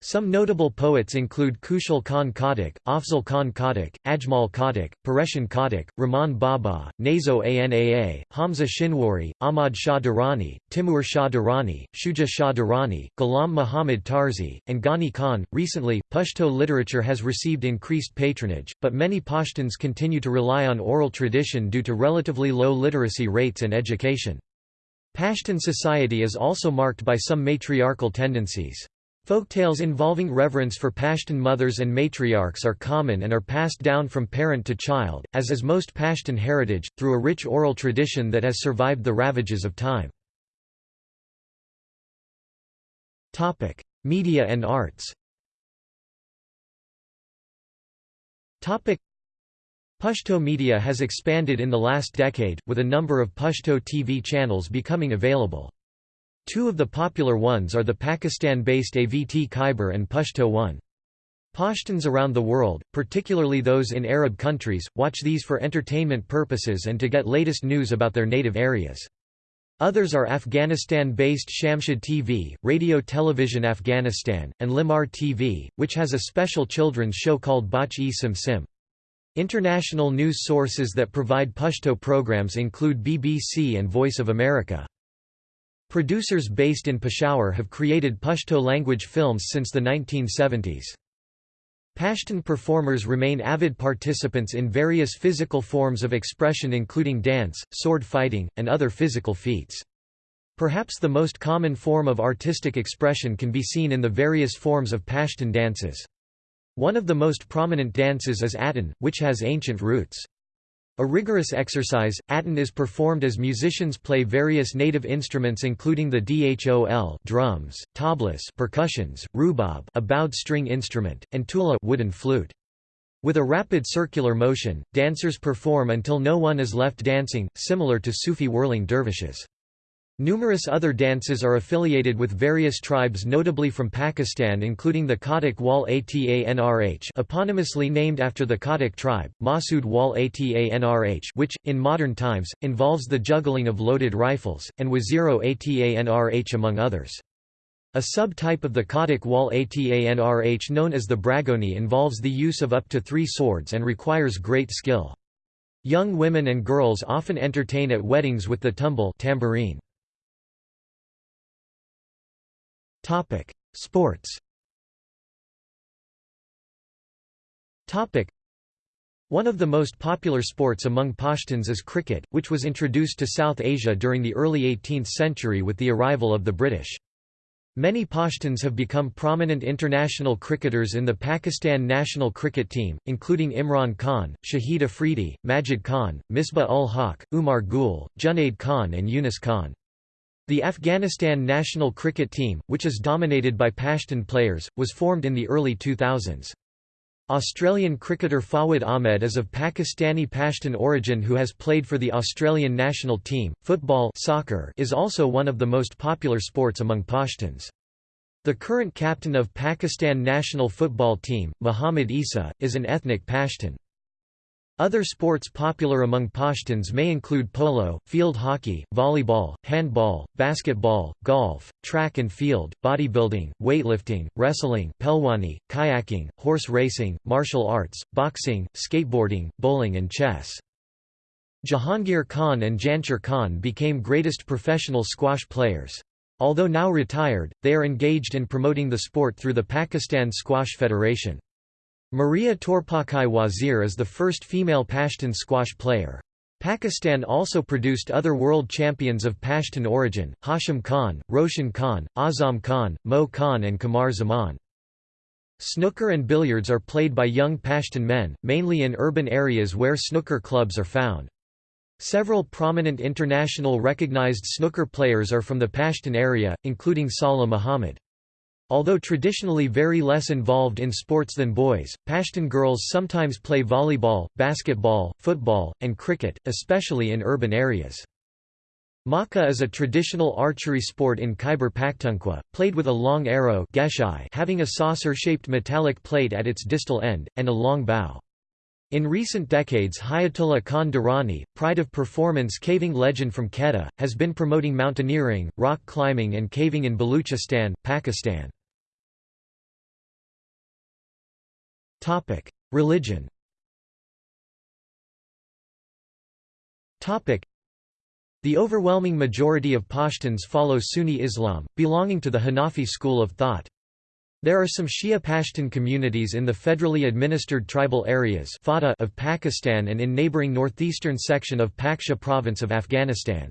Some notable poets include Khushal Khan Khattak, Afzal Khan Khattak, Ajmal Khattak, Pareshan Khattak, Rahman Baba, Nazo Anaa, Hamza Shinwari, Ahmad Shah Durrani, Timur Shah Durrani, Shuja Shah Durrani, Ghulam Muhammad Tarzi, and Ghani Khan. Recently, Pashto literature has received increased patronage, but many Pashtuns continue to rely on oral tradition due to relatively low literacy rates and education. Pashtun society is also marked by some matriarchal tendencies. Folktales involving reverence for Pashtun mothers and matriarchs are common and are passed down from parent to child, as is most Pashtun heritage, through a rich oral tradition that has survived the ravages of time. Media and arts Pashto media has expanded in the last decade, with a number of Pashto TV channels becoming available. Two of the popular ones are the Pakistan-based AVT Khyber and Pashto One. Pashtuns around the world, particularly those in Arab countries, watch these for entertainment purposes and to get latest news about their native areas. Others are Afghanistan-based Shamshad TV, Radio Television Afghanistan, and Lemar TV, which has a special children's show called Bach-e Sim Sim. International news sources that provide Pashto programs include BBC and Voice of America. Producers based in Peshawar have created Pashto language films since the 1970s. Pashtun performers remain avid participants in various physical forms of expression including dance, sword fighting, and other physical feats. Perhaps the most common form of artistic expression can be seen in the various forms of Pashtun dances. One of the most prominent dances is Atan, which has ancient roots. A rigorous exercise, Atan is performed as musicians play various native instruments including the dhol drums, tablas percussions, rubab a bowed string instrument, and tula wooden flute. With a rapid circular motion, dancers perform until no one is left dancing, similar to Sufi whirling dervishes. Numerous other dances are affiliated with various tribes notably from Pakistan including the Khattak Wal Atanrh eponymously named after the Khattak tribe, Masood Wal Atanrh which, in modern times, involves the juggling of loaded rifles, and Waziro Atanrh among others. A subtype of the Khattak wal Atanrh known as the Bragoni involves the use of up to three swords and requires great skill. Young women and girls often entertain at weddings with the tumbal tambourine. Sports Topic: one of the most popular sports among Pashtuns is cricket, which was introduced to South Asia during the early 18th century with the arrival of the British. Many Pashtuns have become prominent international cricketers in the Pakistan national cricket team, including Imran Khan, Shahid Afridi, Majid Khan, Misbah ul Haq, Umar Gul, Junaid Khan and Yunus Khan. The Afghanistan national cricket team, which is dominated by Pashtun players, was formed in the early 2000s. Australian cricketer Fawad Ahmed is of Pakistani Pashtun origin who has played for the Australian national team. Football soccer is also one of the most popular sports among Pashtuns. The current captain of Pakistan national football team, Muhammad Isa, is an ethnic Pashtun. Other sports popular among Pashtuns may include polo, field hockey, volleyball, handball, basketball, golf, track and field, bodybuilding, weightlifting, wrestling pelwani, kayaking, horse racing, martial arts, boxing, skateboarding, bowling and chess. Jahangir Khan and Jansher Khan became greatest professional squash players. Although now retired, they are engaged in promoting the sport through the Pakistan Squash Federation. Maria Torpakai Wazir is the first female Pashtun squash player. Pakistan also produced other world champions of Pashtun origin, Hashim Khan, Roshan Khan, Azam Khan, Mo Khan and Qamar Zaman. Snooker and billiards are played by young Pashtun men, mainly in urban areas where snooker clubs are found. Several prominent international recognized snooker players are from the Pashtun area, including Salah Muhammad. Although traditionally very less involved in sports than boys, Pashtun girls sometimes play volleyball, basketball, football, and cricket, especially in urban areas. Maka is a traditional archery sport in Khyber Pakhtunkhwa, played with a long arrow having a saucer-shaped metallic plate at its distal end, and a long bow. In recent decades Hayatullah Khan Durrani, pride of performance caving legend from Quetta, has been promoting mountaineering, rock climbing and caving in Baluchistan, Pakistan. Religion The overwhelming majority of Pashtuns follow Sunni Islam, belonging to the Hanafi school of thought. There are some Shia Pashtun communities in the federally administered tribal areas of Pakistan and in neighbouring northeastern section of Paktia province of Afghanistan.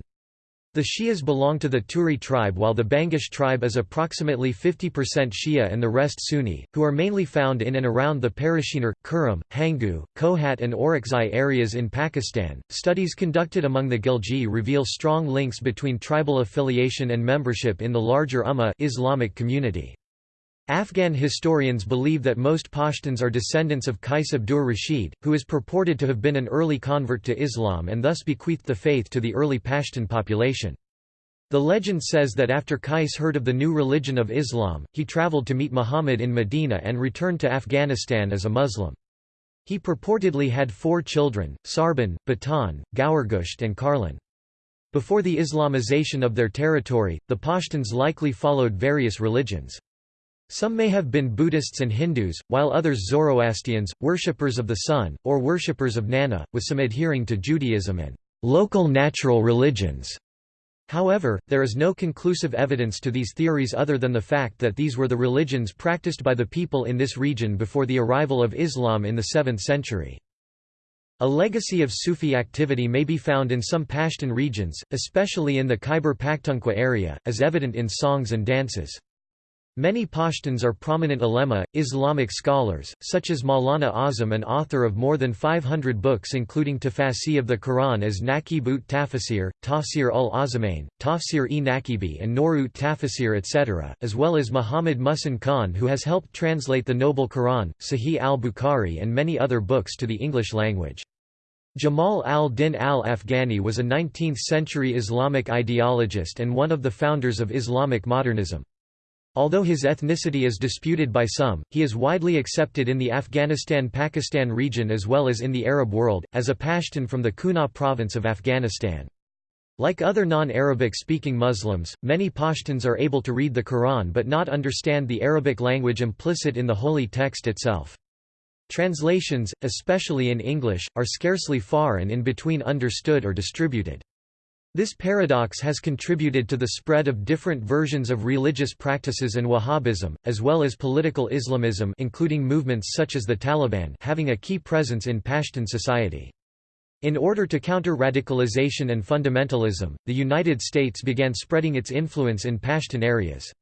The Shias belong to the Turi tribe while the Bangash tribe is approximately 50% Shia and the rest Sunni, who are mainly found in and around the Parachinar, Kurram, Hangu, Kohat and Orakzai areas in Pakistan. Studies conducted among the Ghilji reveal strong links between tribal affiliation and membership in the larger Ummah Islamic community. Afghan historians believe that most Pashtuns are descendants of Qais Abdur Rashid, who is purported to have been an early convert to Islam and thus bequeathed the faith to the early Pashtun population. The legend says that after Qais heard of the new religion of Islam, he traveled to meet Muhammad in Medina and returned to Afghanistan as a Muslim. He purportedly had four children, Sarban, Batan, Gaurgusht and Karlan. Before the Islamization of their territory, the Pashtuns likely followed various religions. Some may have been Buddhists and Hindus, while others Zoroastrians, worshippers of the sun, or worshippers of Nana, with some adhering to Judaism and local natural religions. However, there is no conclusive evidence to these theories other than the fact that these were the religions practiced by the people in this region before the arrival of Islam in the 7th century. A legacy of Sufi activity may be found in some Pashtun regions, especially in the Khyber Pakhtunkhwa area, as evident in songs and dances. Many Pashtuns are prominent ulema, Islamic scholars, such as Maulana Azam an author of more than 500 books including Tafasi of the Quran as Naqib ut Tafasir, Tafsir ul Azamain, Tafsir-e-Naqibi and Nur ut Tafasir etc., as well as Muhammad Muhsin Khan who has helped translate the Noble Quran, Sahih al-Bukhari and many other books to the English language. Jamal al-Din al-Afghani was a 19th-century Islamic ideologist and one of the founders of Islamic modernism. Although his ethnicity is disputed by some, he is widely accepted in the Afghanistan-Pakistan region as well as in the Arab world, as a Pashtun from the Kunar province of Afghanistan. Like other non-Arabic speaking Muslims, many Pashtuns are able to read the Quran but not understand the Arabic language implicit in the holy text itself. Translations, especially in English, are scarcely far and in between understood or distributed. This paradox has contributed to the spread of different versions of religious practices and Wahhabism, as well as political Islamism including movements such as the Taliban having a key presence in Pashtun society. In order to counter radicalization and fundamentalism, the United States began spreading its influence in Pashtun areas.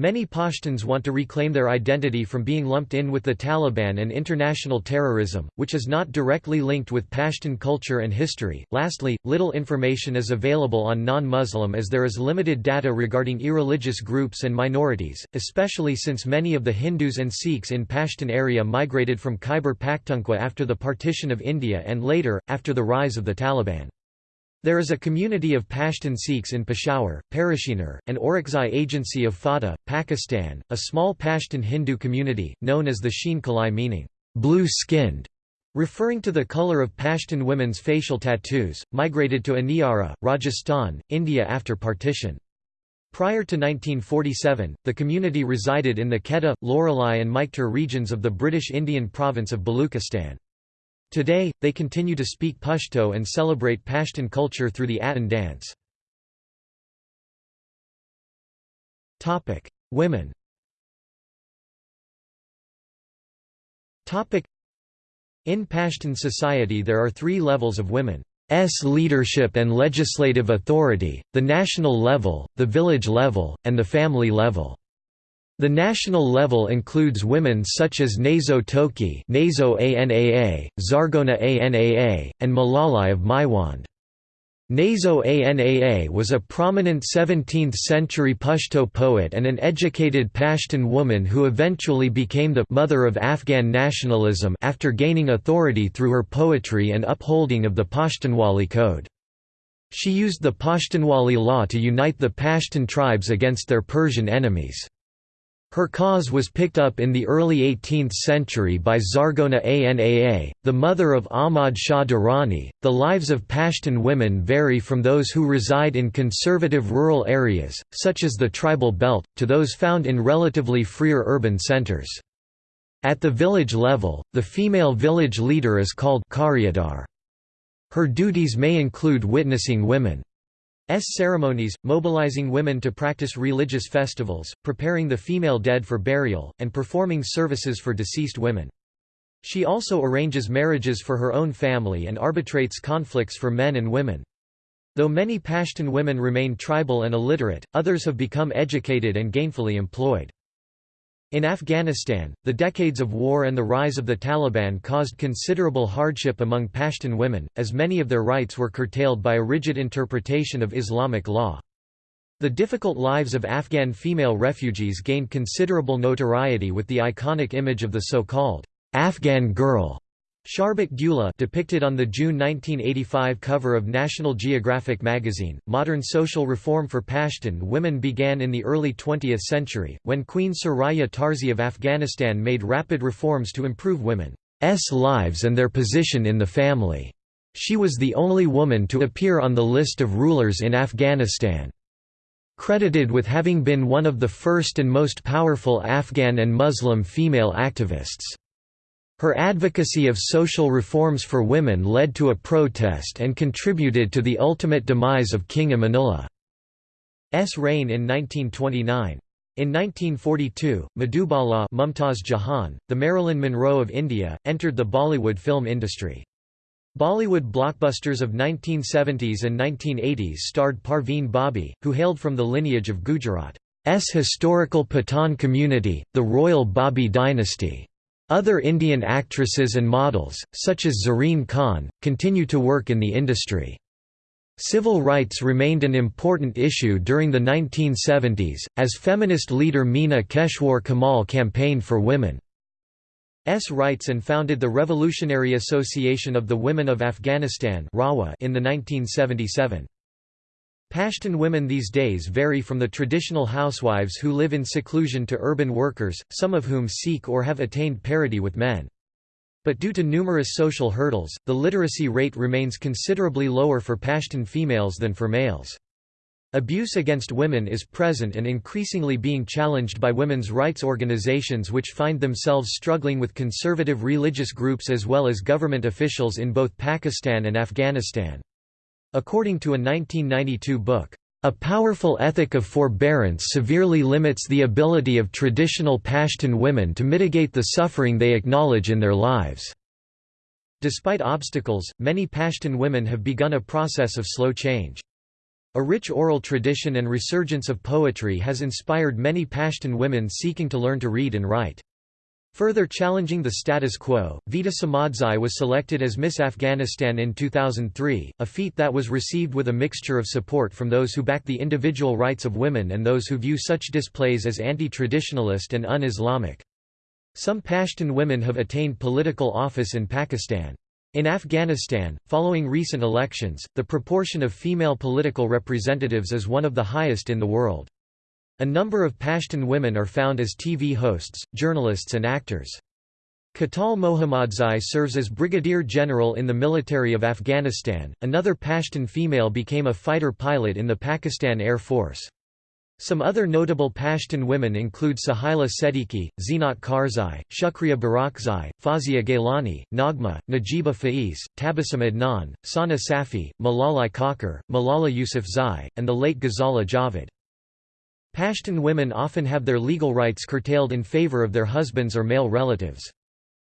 Many Pashtuns want to reclaim their identity from being lumped in with the Taliban and international terrorism, which is not directly linked with Pashtun culture and history. Lastly, little information is available on non Muslim as there is limited data regarding irreligious groups and minorities, especially since many of the Hindus and Sikhs in Pashtun area migrated from Khyber Pakhtunkhwa after the partition of India and later, after the rise of the Taliban. There is a community of Pashtun Sikhs in Peshawar, Parachinar, and Orakzai Agency of FATA, Pakistan, a small Pashtun Hindu community, known as the Sheen Kalai meaning, blue-skinned, referring to the color of Pashtun women's facial tattoos, migrated to Aniara, Rajasthan, India after partition. Prior to 1947, the community resided in the Quetta, Loralai and Maikhtar regions of the British Indian province of Baluchistan. Today, they continue to speak Pashto and celebrate Pashtun culture through the Atan dance. Women In Pashtun society there are three levels of women's leadership and legislative authority, the national level, the village level, and the family level. The national level includes women such as Nazo Tokhi Nazo Anaa, Zargona Anaa, and Malalai of Maiwand. Nazo Anaa was a prominent 17th-century Pashto poet and an educated Pashtun woman who eventually became the «mother of Afghan nationalism» after gaining authority through her poetry and upholding of the Pashtunwali Code. She used the Pashtunwali law to unite the Pashtun tribes against their Persian enemies. Her cause was picked up in the early 18th century by Zargona Anaa, the mother of Ahmad Shah Durrani. The lives of Pashtun women vary from those who reside in conservative rural areas, such as the tribal belt, to those found in relatively freer urban centers. At the village level, the female village leader is called Karyadar. Her duties may include witnessing women ceremonies, mobilizing women to practice religious festivals, preparing the female dead for burial, and performing services for deceased women. She also arranges marriages for her own family and arbitrates conflicts for men and women. Though many Pashtun women remain tribal and illiterate, others have become educated and gainfully employed. In Afghanistan, the decades of war and the rise of the Taliban caused considerable hardship among Pashtun women, as many of their rights were curtailed by a rigid interpretation of Islamic law. The difficult lives of Afghan female refugees gained considerable notoriety with the iconic image of the so-called Afghan girl Sharbat Gula depicted on the June 1985 cover of National Geographic magazine. Modern social reform for Pashtun women began in the early 20th century, when Queen Soraya Tarzi of Afghanistan made rapid reforms to improve women's lives and their position in the family. She was the only woman to appear on the list of rulers in Afghanistan. Credited with having been one of the first and most powerful Afghan and Muslim female activists. Her advocacy of social reforms for women led to a protest and contributed to the ultimate demise of King Amanullah's reign in 1929. In 1942, Madhubala Mumtaz Jahan, the Marilyn Monroe of India, entered the Bollywood film industry. Bollywood blockbusters of 1970s and 1980s starred Parveen Babi, who hailed from the lineage of Gujarat. historical Pathan community, the royal Babi dynasty. Other Indian actresses and models, such as Zareen Khan, continue to work in the industry. Civil rights remained an important issue during the 1970s, as feminist leader Meena Keshwar Kamal campaigned for women's rights and founded the Revolutionary Association of the Women of Afghanistan in the 1977. Pashtun women these days vary from the traditional housewives who live in seclusion to urban workers, some of whom seek or have attained parity with men. But due to numerous social hurdles, the literacy rate remains considerably lower for Pashtun females than for males. Abuse against women is present and increasingly being challenged by women's rights organizations which find themselves struggling with conservative religious groups as well as government officials in both Pakistan and Afghanistan. According to a 1992 book, a powerful ethic of forbearance severely limits the ability of traditional Pashtun women to mitigate the suffering they acknowledge in their lives. Despite obstacles, many Pashtun women have begun a process of slow change. A rich oral tradition and resurgence of poetry has inspired many Pashtun women seeking to learn to read and write. Further challenging the status quo, Vida Samadzai was selected as Miss Afghanistan in 2003, a feat that was received with a mixture of support from those who back the individual rights of women and those who view such displays as anti-traditionalist and un-Islamic. Some Pashtun women have attained political office in Pakistan. In Afghanistan, following recent elections, the proportion of female political representatives is one of the highest in the world. A number of Pashtun women are found as TV hosts, journalists and actors. Katal Mohammadzai serves as Brigadier General in the military of Afghanistan. Another Pashtun female became a fighter pilot in the Pakistan Air Force. Some other notable Pashtun women include Sahila Siddiqui, Zeenat Karzai, Shukriya Barakzai, Fazia Gailani, Nagma, Najiba Faiz, Tabassum Adnan, Sana Safi, Malalai Kakar, Malala Yousafzai, and the late Ghazala Javed. Pashtun women often have their legal rights curtailed in favor of their husbands or male relatives.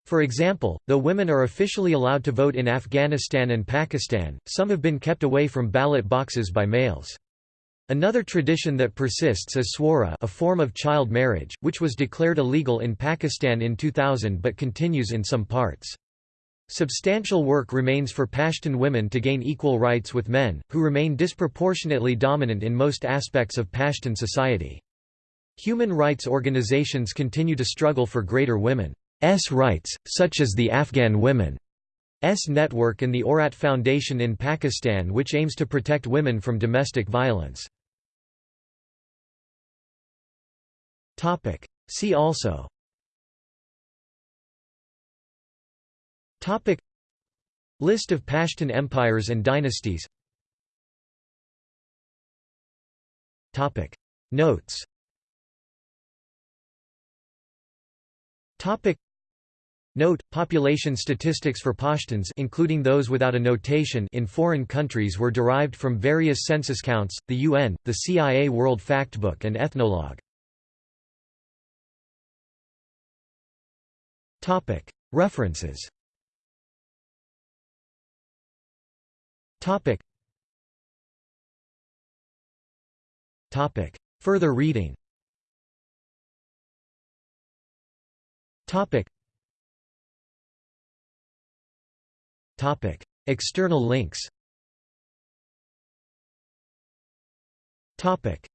For example, though women are officially allowed to vote in Afghanistan and Pakistan, some have been kept away from ballot boxes by males. Another tradition that persists is swara a form of child marriage, which was declared illegal in Pakistan in 2000 but continues in some parts. Substantial work remains for Pashtun women to gain equal rights with men, who remain disproportionately dominant in most aspects of Pashtun society. Human rights organizations continue to struggle for greater women's rights, such as the Afghan Women's Network and the Aurat Foundation in Pakistan which aims to protect women from domestic violence. See also Topic. List of Pashtun empires and dynasties. Topic. Notes. Topic. Note: Population statistics for Pashtuns including those without a notation in foreign countries were derived from various census counts, the UN, the CIA World Factbook and Ethnologue. References Topic. Topic. Further reading Topic. Topic. External links Topic.